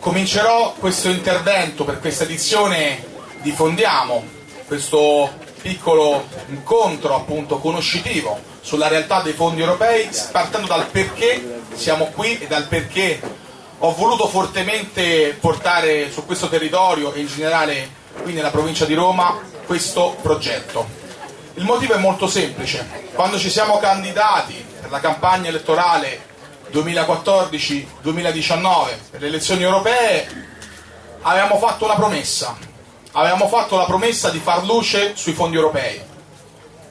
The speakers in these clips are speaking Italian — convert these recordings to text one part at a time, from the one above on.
Comincerò questo intervento per questa edizione di Fondiamo, questo piccolo incontro appunto conoscitivo sulla realtà dei fondi europei, partendo dal perché siamo qui e dal perché ho voluto fortemente portare su questo territorio e in generale qui nella provincia di Roma questo progetto. Il motivo è molto semplice, quando ci siamo candidati per la campagna elettorale 2014-2019 per le elezioni europee avevamo fatto una promessa, avevamo fatto la promessa di far luce sui fondi europei,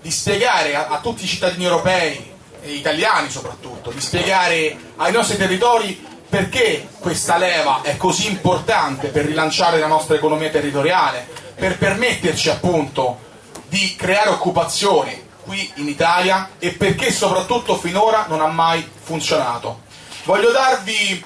di spiegare a, a tutti i cittadini europei e italiani soprattutto, di spiegare ai nostri territori perché questa leva è così importante per rilanciare la nostra economia territoriale, per permetterci appunto di creare occupazione qui in Italia e perché soprattutto finora non ha mai funzionato. Voglio darvi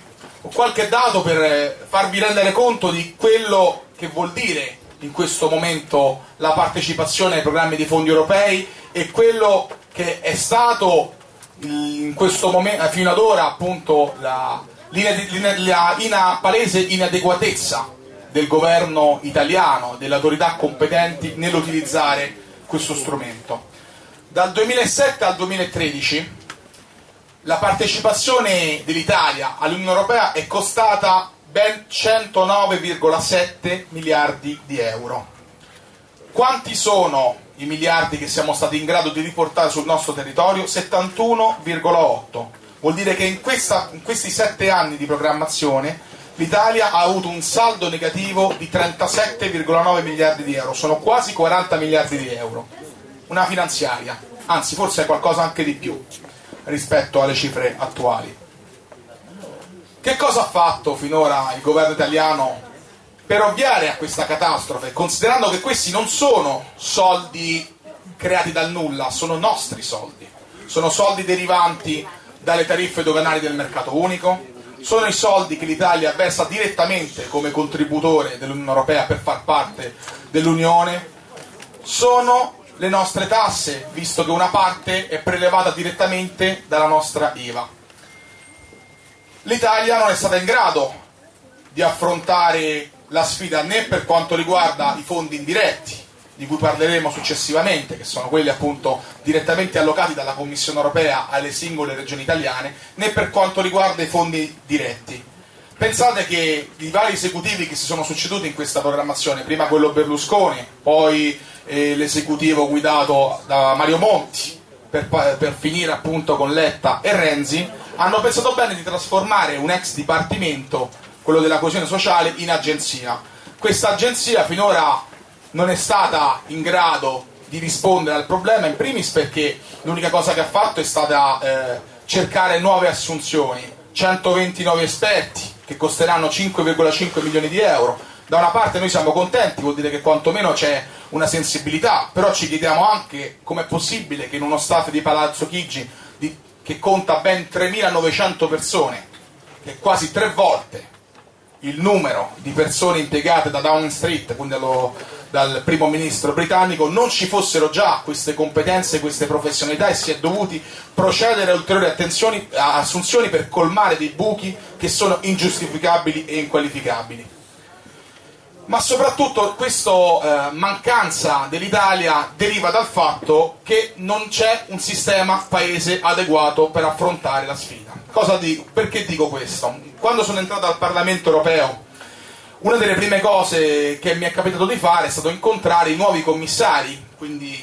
qualche dato per farvi rendere conto di quello che vuol dire in questo momento la partecipazione ai programmi di fondi europei e quello che è stato momento, fino ad ora appunto la, la ina, palese inadeguatezza del governo italiano, delle autorità competenti nell'utilizzare questo strumento. Dal 2007 al 2013 la partecipazione dell'Italia all'Unione Europea è costata ben 109,7 miliardi di euro. Quanti sono i miliardi che siamo stati in grado di riportare sul nostro territorio? 71,8. Vuol dire che in, questa, in questi sette anni di programmazione l'Italia ha avuto un saldo negativo di 37,9 miliardi di euro, sono quasi 40 miliardi di euro. Una finanziaria, anzi forse qualcosa anche di più rispetto alle cifre attuali. Che cosa ha fatto finora il governo italiano per ovviare a questa catastrofe, considerando che questi non sono soldi creati dal nulla, sono nostri soldi, sono soldi derivanti dalle tariffe doganali del mercato unico, sono i soldi che l'Italia versa direttamente come contributore dell'Unione Europea per far parte dell'Unione, sono le nostre tasse, visto che una parte è prelevata direttamente dalla nostra IVA. L'Italia non è stata in grado di affrontare la sfida né per quanto riguarda i fondi indiretti, di cui parleremo successivamente, che sono quelli appunto direttamente allocati dalla Commissione europea alle singole regioni italiane, né per quanto riguarda i fondi diretti. Pensate che i vari esecutivi che si sono succeduti in questa programmazione, prima quello Berlusconi, poi eh, l'esecutivo guidato da Mario Monti, per, per, finire appunto con Letta e Renzi, hanno pensato bene di trasformare un ex dipartimento, quello della coesione sociale, in agenzia. Questa agenzia finora non è stata in grado di rispondere al problema, in primis perché l'unica cosa che ha fatto è stata eh, cercare nuove assunzioni, 120 nuovi esperti che costeranno 5,5 milioni di euro. Da una parte noi siamo contenti, vuol dire che quantomeno c'è una sensibilità, però ci chiediamo anche com'è possibile che in uno staff di Palazzo Chigi di, che conta ben 3.900 persone, che è quasi tre volte il numero di persone impiegate da Downing Street, quindi dallo, dal primo ministro britannico, non ci fossero già queste competenze, queste professionalità e si è dovuti procedere a ulteriori assunzioni per colmare dei buchi che sono ingiustificabili e inqualificabili ma soprattutto questa eh, mancanza dell'Italia deriva dal fatto che non c'è un sistema paese adeguato per affrontare la sfida. Dico? Perché dico questo? Quando sono entrato al Parlamento europeo, una delle prime cose che mi è capitato di fare è stato incontrare i nuovi commissari, quindi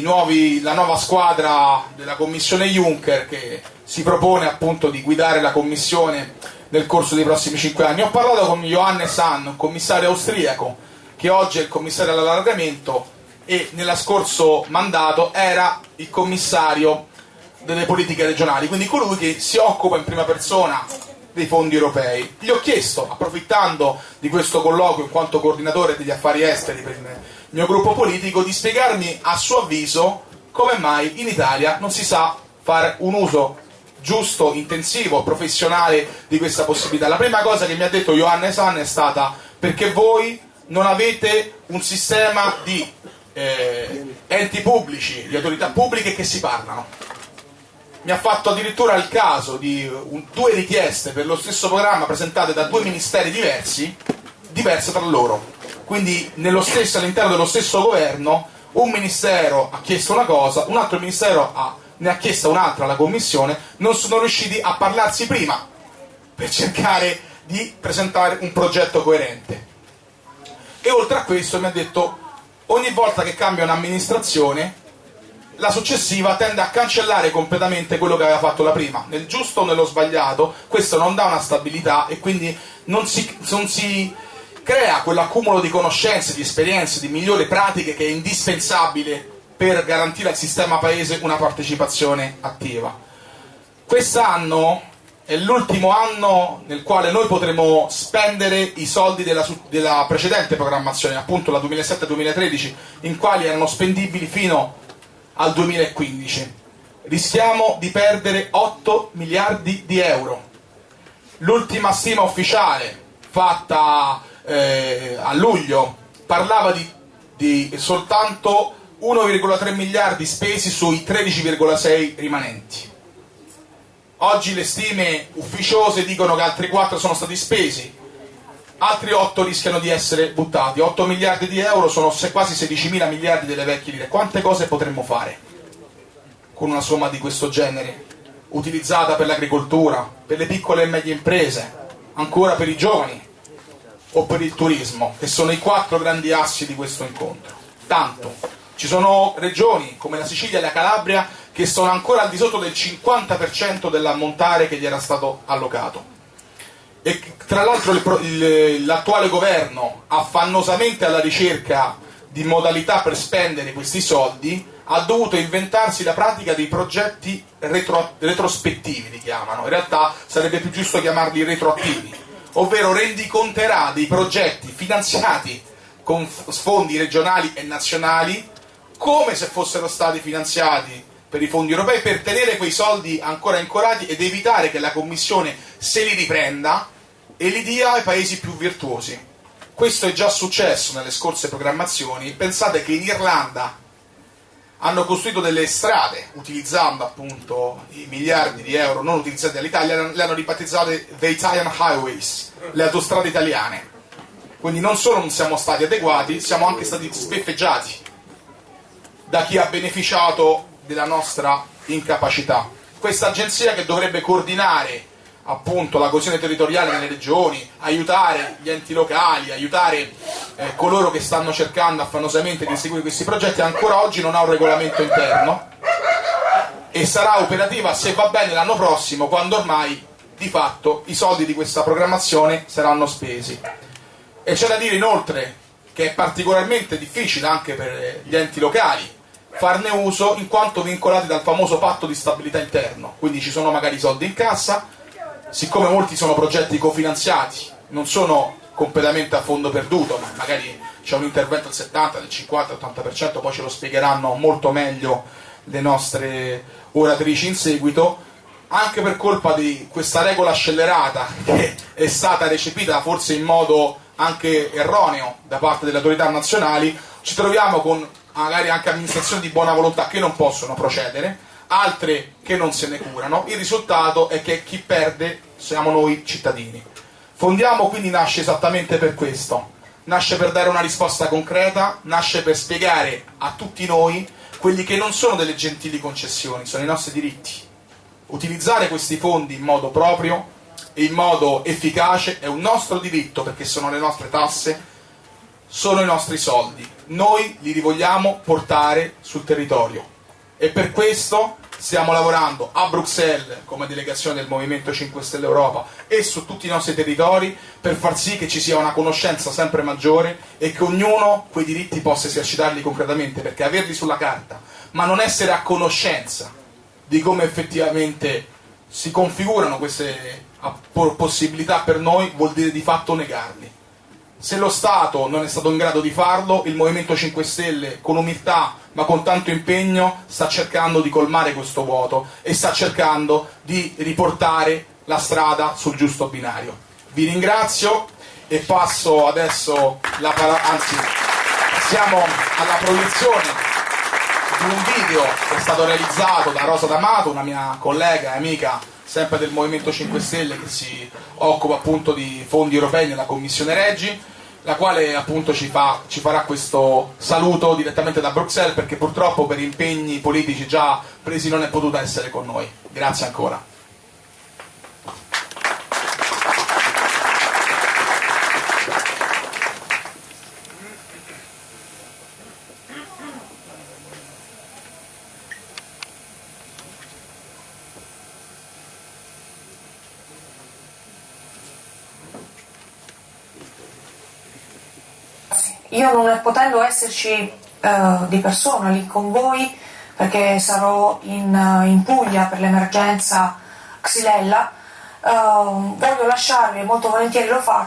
nuovi, la nuova squadra della Commissione Juncker che si propone appunto di guidare la Commissione nel corso dei prossimi cinque anni. Ho parlato con Johannes Hahn, un commissario austriaco, che oggi è il commissario all'allargamento e nello scorso mandato era il commissario delle politiche regionali, quindi colui che si occupa in prima persona dei fondi europei. Gli ho chiesto, approfittando di questo colloquio in quanto coordinatore degli affari esteri per il mio gruppo politico, di spiegarmi a suo avviso come mai in Italia non si sa fare un uso giusto, intensivo, professionale di questa possibilità. La prima cosa che mi ha detto Johannes Hahn è stata perché voi non avete un sistema di eh, enti pubblici, di autorità pubbliche che si parlano. Mi ha fatto addirittura il caso di un, due richieste per lo stesso programma presentate da due ministeri diversi, diverse tra loro. Quindi stesso, all'interno dello stesso governo un ministero ha chiesto una cosa, un altro ministero ha, ne ha chiesta un'altra alla Commissione, non sono riusciti a parlarsi prima per cercare di presentare un progetto coerente. E oltre a questo mi ha detto, ogni volta che cambia un'amministrazione, la successiva tende a cancellare completamente quello che aveva fatto la prima, nel giusto o nello sbagliato, questo non dà una stabilità e quindi non si, non si crea quell'accumulo di conoscenze, di esperienze, di migliori pratiche che è indispensabile per garantire al sistema paese una partecipazione attiva. Quest'anno è l'ultimo anno nel quale noi potremo spendere i soldi della, della precedente programmazione, appunto la 2007-2013, in quali erano spendibili fino al 2015. Rischiamo di perdere 8 miliardi di euro. L'ultima stima ufficiale fatta eh, a luglio parlava di, di soltanto 1,3 miliardi spesi sui 13,6 rimanenti. Oggi le stime ufficiose dicono che altri 4 sono stati spesi, altri 8 rischiano di essere buttati. 8 miliardi di euro sono quasi 16 mila miliardi delle vecchie lire. Quante cose potremmo fare con una somma di questo genere? Utilizzata per l'agricoltura, per le piccole e medie imprese, ancora per i giovani o per il turismo, che sono i quattro grandi assi di questo incontro. Tanto, ci sono regioni come la Sicilia e la Calabria che sono ancora al di sotto del 50% dell'ammontare che gli era stato allocato. E tra l'altro l'attuale governo, affannosamente alla ricerca di modalità per spendere questi soldi, ha dovuto inventarsi la pratica dei progetti retro, retrospettivi, li chiamano, in realtà sarebbe più giusto chiamarli retroattivi, ovvero rendiconterà dei progetti finanziati con fondi regionali e nazionali come se fossero stati finanziati per i fondi europei per tenere quei soldi ancora ancorati ed evitare che la Commissione se li riprenda e li dia ai paesi più virtuosi. Questo è già successo nelle scorse programmazioni. Pensate che in Irlanda hanno costruito delle strade utilizzando appunto i miliardi di euro non utilizzati dall'Italia, le hanno ribattezzate The Italian Highways, le autostrade italiane. Quindi non solo non siamo stati adeguati, siamo anche stati sbeffeggiati da chi ha beneficiato della nostra incapacità. Questa agenzia che dovrebbe coordinare appunto la coesione territoriale nelle regioni, aiutare gli enti locali, aiutare eh, coloro che stanno cercando affannosamente di seguire questi progetti, ancora oggi non ha un regolamento interno e sarà operativa se va bene l'anno prossimo quando ormai di fatto i soldi di questa programmazione saranno spesi. E c'è da dire inoltre che è particolarmente difficile anche per gli enti locali farne uso in quanto vincolati dal famoso patto di stabilità interno, quindi ci sono magari soldi in cassa, siccome molti sono progetti cofinanziati, non sono completamente a fondo perduto, ma magari c'è un intervento del 70, del 50, del 80%, poi ce lo spiegheranno molto meglio le nostre oratrici in seguito, anche per colpa di questa regola scellerata che è stata recepita forse in modo anche erroneo da parte delle autorità nazionali, ci troviamo con magari anche amministrazioni di buona volontà che non possono procedere, altre che non se ne curano, il risultato è che chi perde siamo noi cittadini. Fondiamo quindi nasce esattamente per questo, nasce per dare una risposta concreta, nasce per spiegare a tutti noi quelli che non sono delle gentili concessioni, sono i nostri diritti. Utilizzare questi fondi in modo proprio e in modo efficace è un nostro diritto perché sono le nostre tasse, sono i nostri soldi. Noi li vogliamo portare sul territorio. E per questo stiamo lavorando a Bruxelles come delegazione del Movimento 5 Stelle Europa e su tutti i nostri territori per far sì che ci sia una conoscenza sempre maggiore e che ognuno quei diritti possa esercitarli concretamente perché averli sulla carta ma non essere a conoscenza di come effettivamente si configurano queste possibilità per noi vuol dire di fatto negarli se lo Stato non è stato in grado di farlo, il Movimento 5 Stelle, con umiltà ma con tanto impegno, sta cercando di colmare questo vuoto e sta cercando di riportare la strada sul giusto binario. Vi ringrazio e passo adesso la parola, anzi siamo alla proiezione di un video che è stato realizzato da Rosa D'Amato, una mia collega e amica sempre del Movimento 5 Stelle che si occupa appunto di fondi europei nella Commissione Reggi, la quale appunto ci, fa, ci farà questo saluto direttamente da Bruxelles perché purtroppo per impegni politici già presi non è potuta essere con noi. Grazie ancora. Io non potendo esserci uh, di persona lì con voi, perché sarò in, uh, in Puglia per l'emergenza Xylella, uh, voglio lasciarvi, molto volentieri lo faccio,